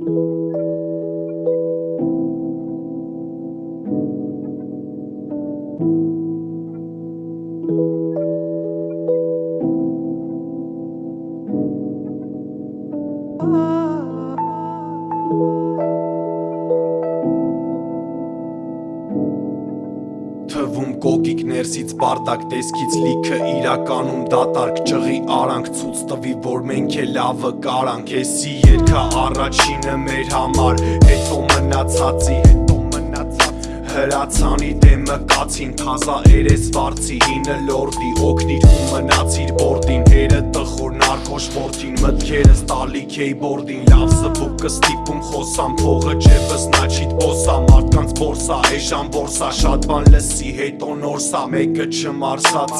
thank you Թվում կոկիկ ներսից բարդակ տեսքից լիքը իրականում դատարկ ճղի արանք ցույց տվի որ մենք է լավը կարանք էսի երգա առաջինը մեր համար հետո մնացածի հետո մնացած հրացանի դեմը կացին թազա երես վարձի հինը լորդի օգնիր ու մնացիր բորդին հերը տխոր նարկոշ որդին մտքերս տալի քեյբորդին լավ զբուկը ստիպում խոսամ փողը ջեբս նաչիտ բոսա մարդկանց բորսա էժան բորսա շատ բան լսի հետո նորսա մեկը չմարսած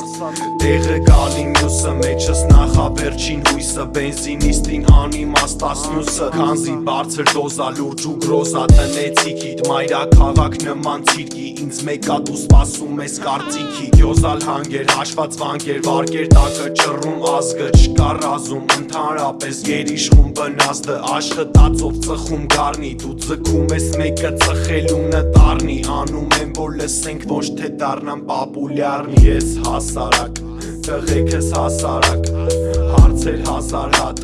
տեղը գալի մյուսը մեջս նախավերջին հույսը բենզինիստին անիմաստաս մյուսը քանզի բարձր դոզա լուրջ ու գրոզա տնեցի գիտ մայրա քաղաք նման ցիրկի ինձ մեկա դու սպասում ես կարծիքի գյոզալ հանգեր հաշված վանկեր վարկեր տակը ճռում ազգը չկար ռազում ընդհանրապես գերիշխում բնազդը աշխատածով ծխում գառնի դու ձգում ես մեկը ծխելու նտարնի անում եմ որ լսենք ոչ թե դառնամ պապուլյար ես հասարակ տղեկս հասարակ հարցեր հազար հատ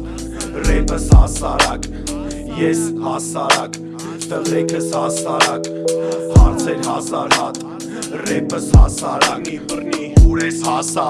ռեպս հասարակ ես հասարակ տղեկս հասարակ հարցեր հազար հատ Ռեպս հասարակ մի բռնի ուր ես հասա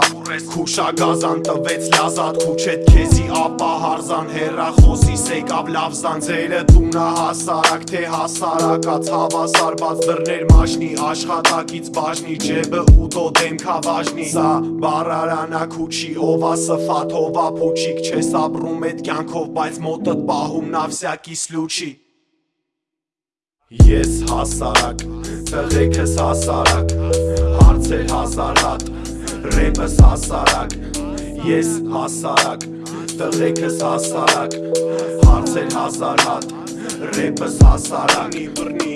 Քուշագազան տվեց լազատ քուչետ քեզի ապա հարզան հերախոսի սեկավ լավ զանձերը տունա հասարակ թե հասարակած հավասար բաց դռներ մաշնի աշխատակից բաժնի ջեբը ուտո դեմքա վաժնի Սա բարարանա քուչի ովա սֆատ ովա փուչիկ չես ապրում այդ կյանքով բայց մոտդ պահում նավսյակի սլուչի Ես հասարակ, տղեկս հասարակ Հարցեր հազար հատ, ռեպս հասարակ Ես հասարակ, տղեկս հասարակ Հարցեր հազար հատ, ռեպս հասարակ Մի բռնի